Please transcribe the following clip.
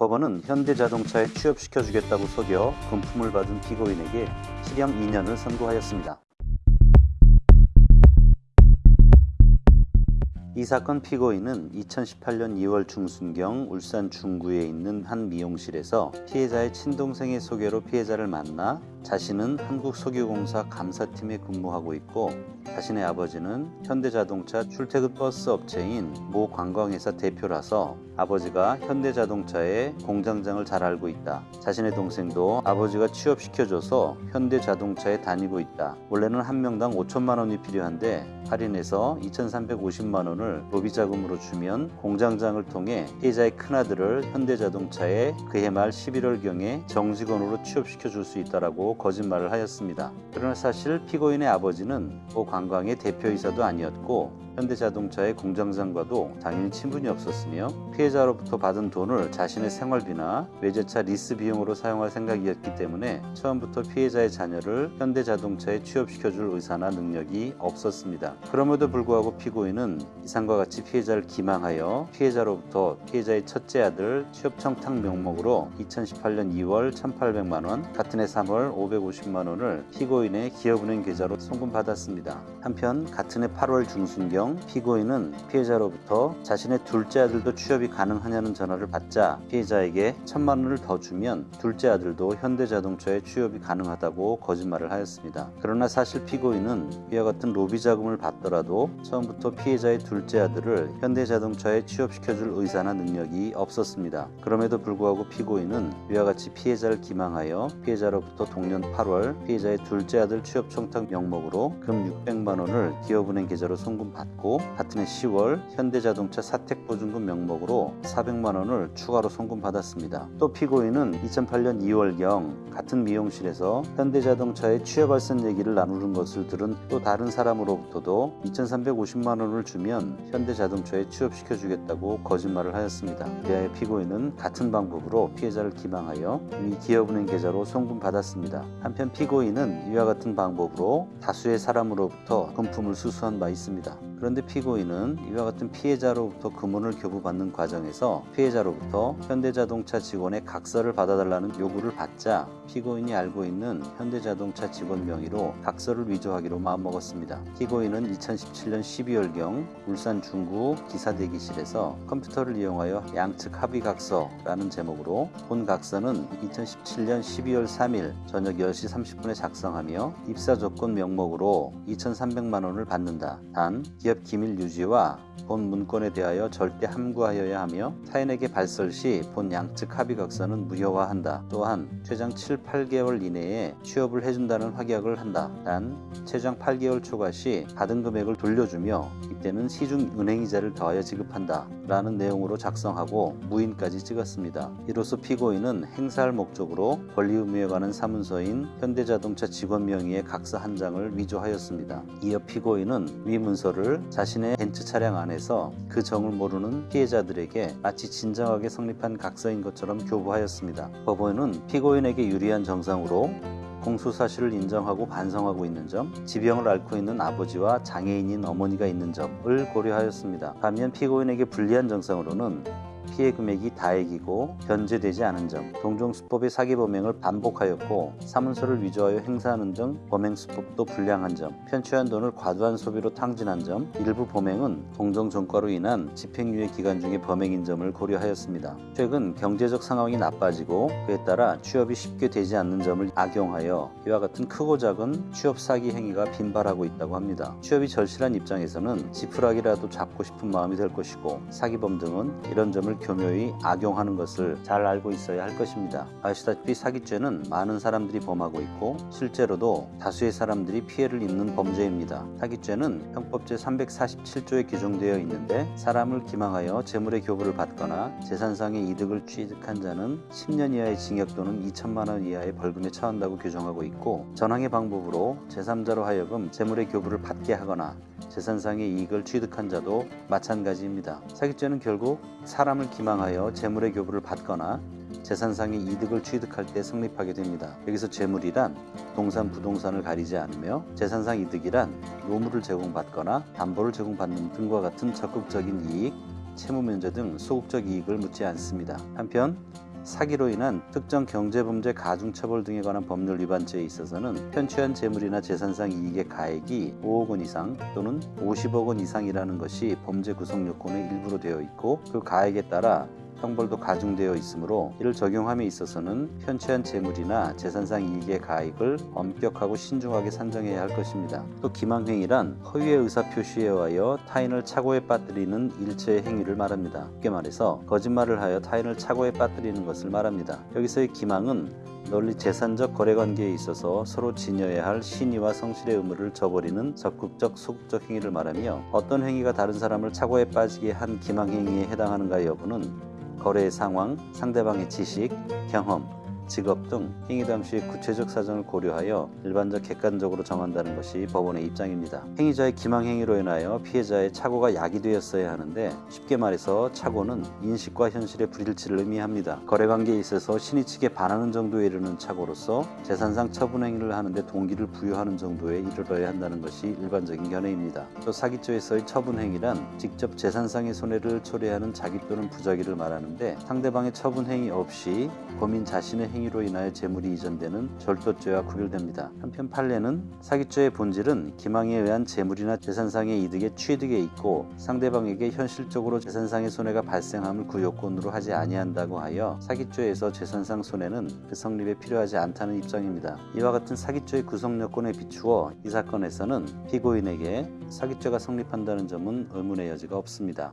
법원은 현대자동차에 취업시켜주겠다고 속여 금품을 받은 피고인에게 실형 2년을 선고하였습니다. 이 사건 피고인은 2018년 2월 중순경 울산 중구에 있는 한 미용실에서 피해자의 친동생의 소개로 피해자를 만나 자신은 한국석유공사 감사팀에 근무하고 있고 자신의 아버지는 현대자동차 출퇴근 버스 업체인 모 관광회사 대표라서 아버지가 현대자동차의 공장장을 잘 알고 있다. 자신의 동생도 아버지가 취업시켜줘서 현대자동차에 다니고 있다. 원래는 한 명당 5천만 원이 필요한데 할인해서 2,350만 원을 로비 자금으로 주면 공장장을 통해 피해자의 큰아들을 현대자동차에 그해 말 11월경에 정직원으로 취업시켜 줄 수 있다라고 거짓말을 하였습니다. 그러나 사실 피고인의 아버지는 모 관광의 대표이사도 아니었고 현대자동차의 공장장과도 당연히 친분이 없었으며 피해자로부터 받은 돈을 자신의 생활비나 외제차 리스 비용으로 사용할 생각이었기 때문에 처음부터 피해자의 자녀를 현대자동차에 취업시켜줄 의사나 능력이 없었습니다. 그럼에도 불구하고 피고인은 이상과 같이 피해자를 기망하여 피해자로부터 피해자의 첫째 아들 취업 청탁 명목으로 2018년 2월 1,800만원, 같은 해 3월 550만원을 피고인의 기업은행 계좌로 송금받았습니다. 한편 같은 해 8월 중순경 피고인은 피해자로부터 자신의 둘째 아들도 취업이 가능하냐는 전화를 받자 피해자에게 천만 원을 더 주면 둘째 아들도 현대자동차에 취업이 가능하다고 거짓말을 하였습니다. 그러나 사실 피고인은 이와 같은 로비 자금을 받더라도 처음부터 피해자의 둘째 아들을 현대자동차에 취업시켜줄 의사나 능력이 없었습니다. 그럼에도 불구하고 피고인은 이와 같이 피해자를 기망하여 피해자로부터 동년 8월 피해자의 둘째 아들 취업 청탁 명목으로 금 600만 원을 기업은행 계좌로 송금받 고 같은 해 10월 현대자동차 사택보증금 명목으로 400만 원을 추가로 송금받았습니다. 또 피고인은 2008년 2월경 같은 미용실에서 현대자동차에 취업할 선 얘기를 나누는 것을 들은 또 다른 사람으로부터도 2,350만 원을 주면 현대자동차에 취업시켜 주겠다고 거짓말을 하였습니다. 이하의 피고인은 같은 방법으로 피해자를 기망하여 이미 기업은행 계좌로 송금받았습니다. 한편 피고인은 이와 같은 방법으로 다수의 사람으로부터 금품을 수수한 바 있습니다. 그런데 피고인은 이와 같은 피해자로부터 금원을 교부받는 과정에서 피해자로부터 현대자동차 직원의 각서를 받아달라는 요구를 받자 피고인이 알고 있는 현대자동차 직원 명의로 각서를 위조하기로 마음먹었습니다. 피고인은 2017년 12월경 울산 중구 기사 대기실에서 컴퓨터를 이용하여 양측 합의 각서라는 제목으로 본 각서는 2017년 12월 3일 저녁 10시 30분에 작성하며 입사 조건 명목으로 2,300만 원을 받는다. 단 기업 기밀 유지와 본 문건에 대하여 절대 함구하여야 하며 타인에게 발설 시 본 양측 합의각서는 무효화한다. 또한 최장 7, 8개월 이내에 취업을 해준다는 확약을 한다. 단 최장 8개월 초과 시 받은 금액을 돌려주며 이때는 시중 은행이자를 더하여 지급한다. 라는 내용으로 작성하고 무인까지 찍었습니다. 이로써 피고인은 행사할 목적으로 권리의무에 관한 사문서인 현대자동차 직원 명의의 각서 한 장을 위조하였습니다. 이어 피고인은 위 문서 를 자신의 벤츠 차량 안에서 그 정을 모르는 피해자들에게 마치 진정하게 성립한 각서인 것처럼 교부하였습니다. 법원은 피고인에게 유리한 정상으로 공소 사실을 인정하고 반성하고 있는 점, 지병을 앓고 있는 아버지와 장애인인 어머니가 있는 점을 고려하였습니다. 반면 피고인에게 불리한 정상으로는 피해 금액이 다액이고 변제되지 않은 점, 동종수법의 사기 범행을 반복하였고 사문서를 위조하여 행사하는 등 범행 수법도 불량한 점, 편취한 돈을 과도한 소비로 탕진한 점, 일부 범행은 동정전과로 인한 집행유예 기간 중의 범행인 점을 고려하였습니다. 최근 경제적 상황이 나빠지고 그에 따라 취업이 쉽게 되지 않는 점을 악용하여 이와 같은 크고 작은 취업 사기 행위가 빈발하고 있다고 합니다. 취업이 절실한 입장에서는 지푸라기라도 잡고 싶은 마음이 될 것이고 사기범 등은 이런 점을 교묘히 악용하는 것을 잘 알고 있어야 할 것입니다. 아시다시피 사기죄는 많은 사람들이 범하고 있고 실제로도 다수의 사람들이 피해를 입는 범죄입니다. 사기죄는 형법 제 347조에 규정되어 있는데 사람을 기망하여 재물의 교부를 받거나 재산상의 이득을 취득한 자는 10년 이하의 징역 또는 2천만 원 이하의 벌금에 처한다고 규정하고 있고 전항의 방법으로 제3자로 하여금 재물의 교부를 받게 하거나 재산상의 이익을 취득한 자도 마찬가지입니다. 사기죄는 결국 사람을 기망하여 재물의 교부를 받거나 재산상의 이득을 취득할 때 성립하게 됩니다. 여기서 재물이란 동산, 부동산을 가리지 않으며 재산상 이득이란 노무를 제공받거나 담보를 제공받는 등과 같은 적극적인 이익, 채무 면제 등 소극적 이익을 묻지 않습니다. 한편 사기로 인한 특정 경제범죄 가중처벌 등에 관한 법률 위반죄에 있어서는 편취한 재물이나 재산상 이익의 가액이 5억 원 이상 또는 50억 원 이상이라는 것이 범죄 구성 요건의 일부로 되어 있고 그 가액에 따라 형벌도 가중되어 있으므로 이를 적용함에 있어서는 편취한 재물이나 재산상 이익의 가액을 엄격하고 신중하게 산정해야 할 것입니다. 또 기망행위란 허위의 의사표시에 의하여 타인을 착오에 빠뜨리는 일체의 행위를 말합니다. 쉽게 말해서 거짓말을 하여 타인을 착오에 빠뜨리는 것을 말합니다. 여기서의 기망은 널리 재산적 거래관계에 있어서 서로 지녀야 할 신의와 성실의 의무를 저버리는 적극적 소극적 행위를 말하며 어떤 행위가 다른 사람을 착오에 빠지게 한 기망행위에 해당하는가 여부는 거래의 상황, 상대방의 지식, 경험, 직업 등 행위 당시의 구체적 사정을 고려하여 일반적 객관적으로 정한다는 것이 법원의 입장입니다. 행위자의 기망행위로 인하여 피해자의 착오가 야기되었어야 하는데 쉽게 말해서 착오는 인식과 현실의 불일치를 의미합니다. 거래관계에 있어서 신의 측에 반하는 정도에 이르는 착오로서 재산상 처분 행위를 하는데 동기를 부여하는 정도에 이르러야 한다는 것이 일반적인 견해입니다. 또 사기죄에서의 처분 행위란 직접 재산상의 손해를 초래하는 자기 또는 부작위를 말하는데 상대방의 처분 행위 없이 범인 자신의 행위 행위로 인하여 재물이 이전되는 절도죄와 구별됩니다. 한편 판례는 사기죄의 본질은 기망에 의한 재물이나 재산상의 이득에 취득에 있고 상대방에게 현실적으로 재산상의 손해가 발생함을 그 요건으로 하지 아니한다고 하여 사기죄에서 재산상 손해는 그 성립에 필요하지 않다는 입장입니다. 이와 같은 사기죄의 구성 요건에 비추어 이 사건에서는 피고인에게 사기죄가 성립한다는 점은 의문의 여지가 없습니다.